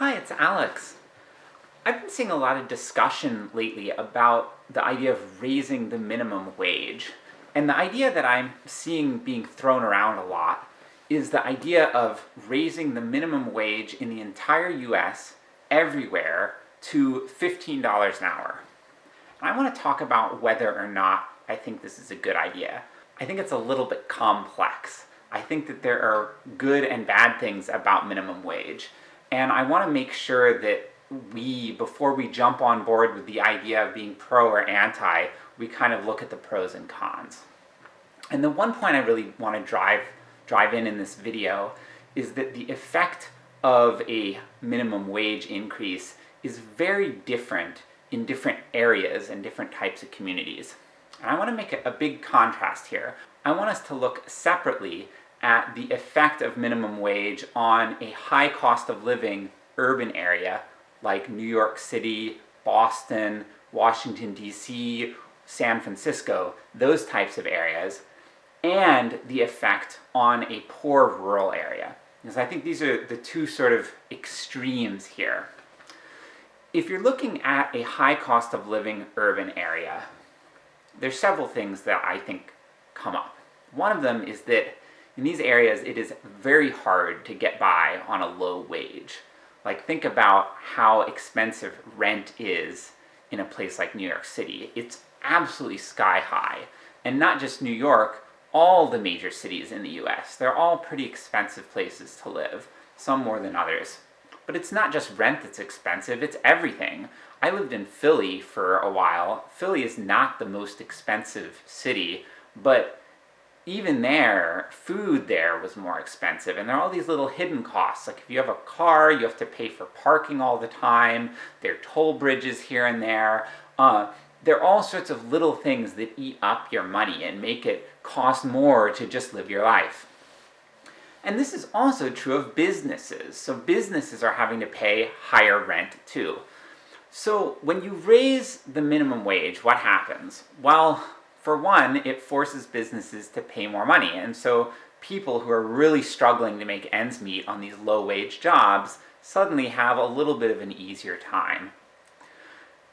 Hi, it's Alex. I've been seeing a lot of discussion lately about the idea of raising the minimum wage. And the idea that I'm seeing being thrown around a lot is the idea of raising the minimum wage in the entire US, everywhere, to $15 an hour. And I want to talk about whether or not I think this is a good idea. I think it's a little bit complex. I think that there are good and bad things about minimum wage. And I want to make sure that we, before we jump on board with the idea of being pro or anti, we kind of look at the pros and cons. And the one point I really want to drive, drive in in this video is that the effect of a minimum wage increase is very different in different areas and different types of communities. And I want to make a, a big contrast here. I want us to look separately at the effect of minimum wage on a high cost of living urban area like New York City, Boston, Washington DC, San Francisco, those types of areas, and the effect on a poor rural area. Because I think these are the two sort of extremes here. If you're looking at a high cost of living urban area, there's several things that I think come up. One of them is that in these areas it is very hard to get by on a low wage. Like think about how expensive rent is in a place like New York City. It's absolutely sky high. And not just New York, all the major cities in the US. They're all pretty expensive places to live, some more than others. But it's not just rent that's expensive, it's everything. I lived in Philly for a while. Philly is not the most expensive city, but even there, food there was more expensive, and there are all these little hidden costs. Like if you have a car, you have to pay for parking all the time, there are toll bridges here and there. Uh, there are all sorts of little things that eat up your money and make it cost more to just live your life. And this is also true of businesses. So businesses are having to pay higher rent too. So when you raise the minimum wage, what happens? Well, for one, it forces businesses to pay more money, and so people who are really struggling to make ends meet on these low-wage jobs suddenly have a little bit of an easier time.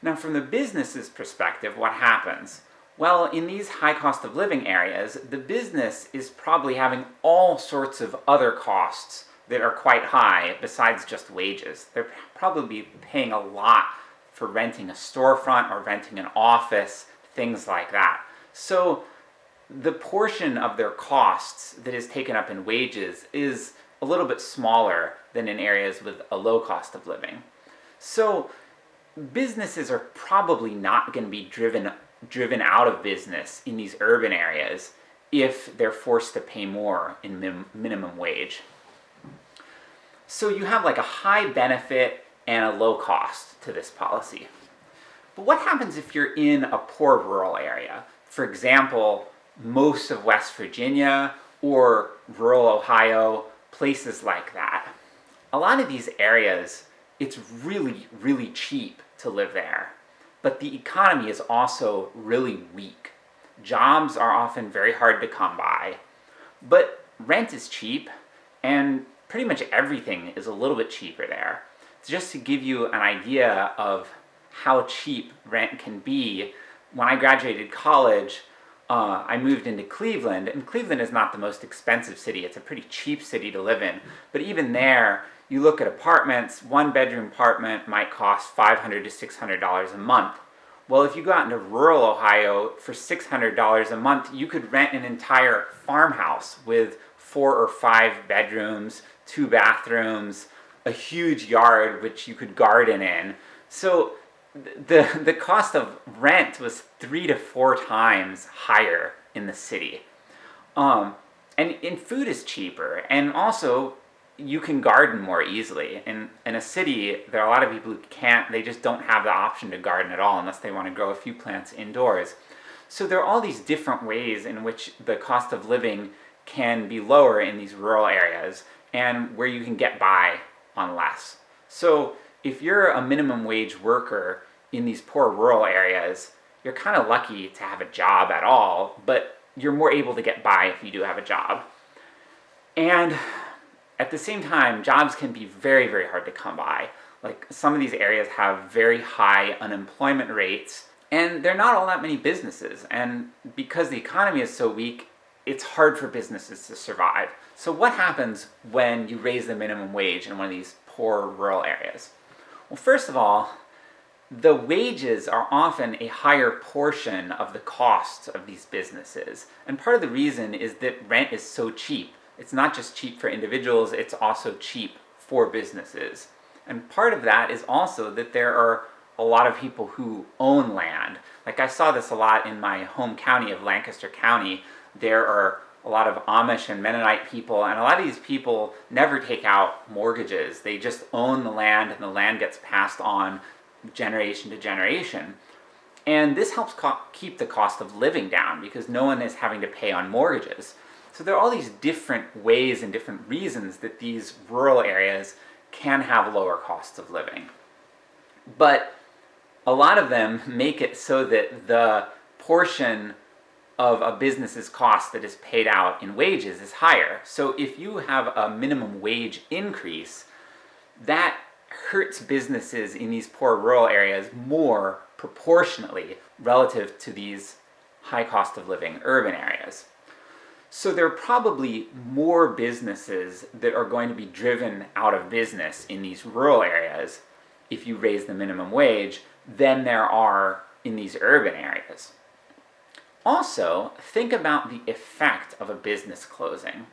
Now from the business's perspective, what happens? Well, in these high cost of living areas, the business is probably having all sorts of other costs that are quite high besides just wages. They're probably paying a lot for renting a storefront or renting an office, things like that. So the portion of their costs that is taken up in wages is a little bit smaller than in areas with a low cost of living. So businesses are probably not going to be driven, driven out of business in these urban areas if they're forced to pay more in min minimum wage. So you have like a high benefit and a low cost to this policy. But what happens if you're in a poor rural area? For example, most of West Virginia or rural Ohio, places like that. A lot of these areas, it's really, really cheap to live there. But the economy is also really weak. Jobs are often very hard to come by. But rent is cheap, and pretty much everything is a little bit cheaper there. Just to give you an idea of how cheap rent can be, when I graduated college, uh, I moved into Cleveland, and Cleveland is not the most expensive city, it's a pretty cheap city to live in. But even there, you look at apartments, one bedroom apartment might cost $500 to $600 a month. Well, if you go out into rural Ohio, for $600 a month, you could rent an entire farmhouse with four or five bedrooms, two bathrooms, a huge yard which you could garden in. So the, the cost of rent was three to four times higher in the city. Um, and, and food is cheaper, and also you can garden more easily. In, in a city, there are a lot of people who can't, they just don't have the option to garden at all unless they want to grow a few plants indoors. So there are all these different ways in which the cost of living can be lower in these rural areas, and where you can get by on less. So if you're a minimum wage worker in these poor rural areas, you're kind of lucky to have a job at all, but you're more able to get by if you do have a job. And At the same time, jobs can be very, very hard to come by. Like, some of these areas have very high unemployment rates, and there are not all that many businesses, and because the economy is so weak, it's hard for businesses to survive. So what happens when you raise the minimum wage in one of these poor rural areas? Well, first of all, the wages are often a higher portion of the costs of these businesses. And part of the reason is that rent is so cheap. It's not just cheap for individuals, it's also cheap for businesses. And part of that is also that there are a lot of people who own land. Like I saw this a lot in my home county of Lancaster County. There are a lot of Amish and Mennonite people, and a lot of these people never take out mortgages. They just own the land and the land gets passed on generation to generation. And this helps keep the cost of living down because no one is having to pay on mortgages. So there are all these different ways and different reasons that these rural areas can have lower costs of living. But a lot of them make it so that the portion of a business's cost that is paid out in wages is higher. So if you have a minimum wage increase, that hurts businesses in these poor rural areas more proportionately relative to these high cost of living urban areas. So there are probably more businesses that are going to be driven out of business in these rural areas if you raise the minimum wage than there are in these urban areas. Also, think about the effect of a business closing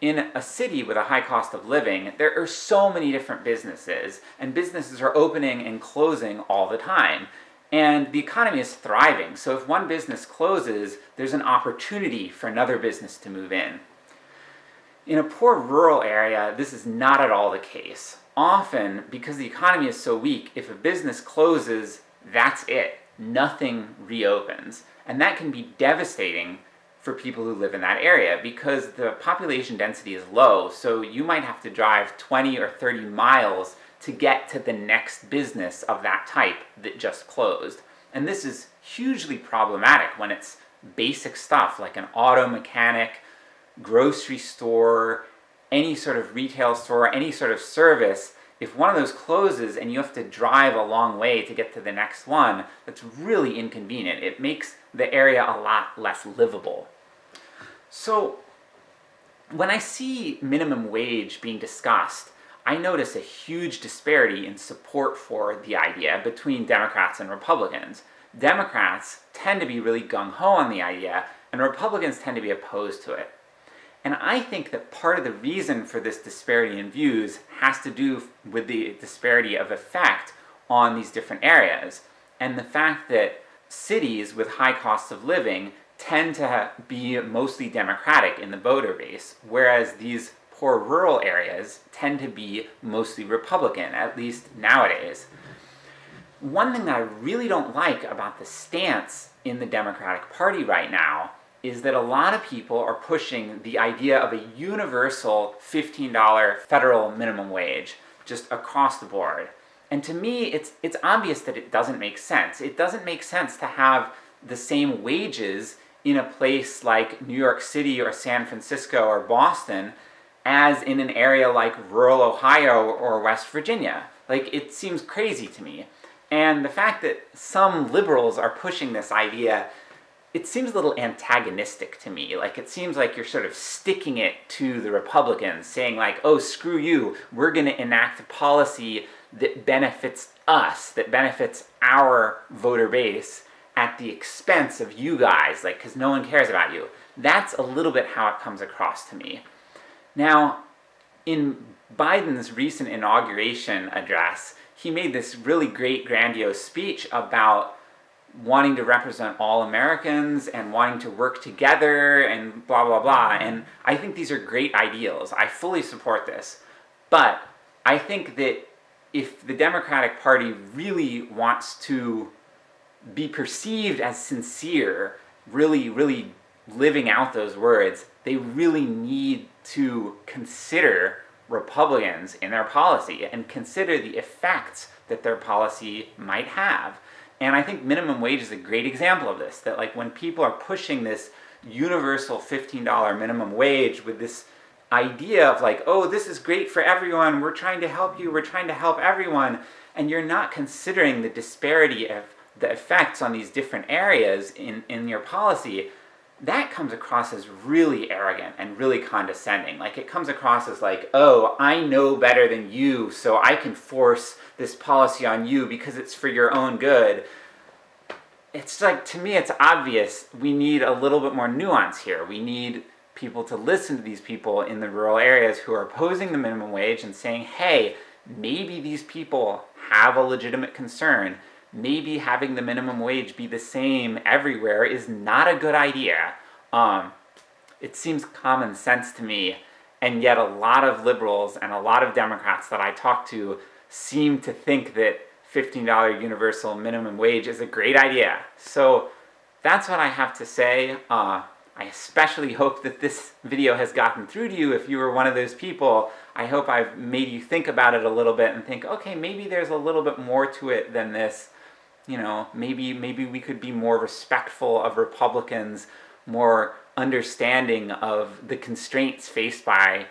in a city with a high cost of living, there are so many different businesses, and businesses are opening and closing all the time. And the economy is thriving, so if one business closes, there's an opportunity for another business to move in. In a poor rural area, this is not at all the case. Often, because the economy is so weak, if a business closes, that's it. Nothing reopens. And that can be devastating for people who live in that area, because the population density is low, so you might have to drive 20 or 30 miles to get to the next business of that type that just closed. And this is hugely problematic when it's basic stuff like an auto mechanic, grocery store, any sort of retail store, any sort of service, if one of those closes and you have to drive a long way to get to the next one, that's really inconvenient. It makes the area a lot less livable. So, when I see minimum wage being discussed, I notice a huge disparity in support for the idea between Democrats and Republicans. Democrats tend to be really gung-ho on the idea, and Republicans tend to be opposed to it. And I think that part of the reason for this disparity in views has to do with the disparity of effect on these different areas, and the fact that cities with high costs of living tend to be mostly Democratic in the voter base, whereas these poor rural areas tend to be mostly Republican, at least nowadays. One thing that I really don't like about the stance in the Democratic Party right now is that a lot of people are pushing the idea of a universal $15 federal minimum wage, just across the board. And to me, it's, it's obvious that it doesn't make sense. It doesn't make sense to have the same wages in a place like New York City or San Francisco or Boston as in an area like rural Ohio or West Virginia. Like, it seems crazy to me. And the fact that some liberals are pushing this idea, it seems a little antagonistic to me. Like, it seems like you're sort of sticking it to the Republicans, saying like, oh, screw you, we're gonna enact a policy that benefits us, that benefits our voter base, at the expense of you guys, like, because no one cares about you. That's a little bit how it comes across to me. Now, in Biden's recent inauguration address, he made this really great grandiose speech about wanting to represent all Americans and wanting to work together and blah blah blah, mm-hmm. and I think these are great ideals. I fully support this. But I think that if the Democratic Party really wants to be perceived as sincere, really, really living out those words, they really need to consider Republicans in their policy and consider the effects that their policy might have. And I think minimum wage is a great example of this, that like when people are pushing this universal $15 minimum wage with this idea of like, oh, this is great for everyone, we're trying to help you, we're trying to help everyone, and you're not considering the disparity of the effects on these different areas in, in your policy, that comes across as really arrogant and really condescending. Like, it comes across as like, oh, I know better than you, so I can force this policy on you because it's for your own good. It's like, to me, it's obvious we need a little bit more nuance here. We need people to listen to these people in the rural areas who are opposing the minimum wage and saying, hey, maybe these people have a legitimate concern. Maybe having the minimum wage be the same everywhere is not a good idea. Um, it seems common sense to me, and yet a lot of liberals and a lot of Democrats that I talk to seem to think that $15 universal minimum wage is a great idea. So that's what I have to say. Uh, I especially hope that this video has gotten through to you if you were one of those people. I hope I've made you think about it a little bit and think, okay, maybe there's a little bit more to it than this. You know, maybe, maybe we could be more respectful of Republicans, more understanding of the constraints faced by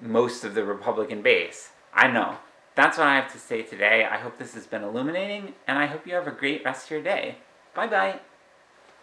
most of the Republican base. I know. That's what I have to say today. I hope this has been illuminating, and I hope you have a great rest of your day. Bye bye!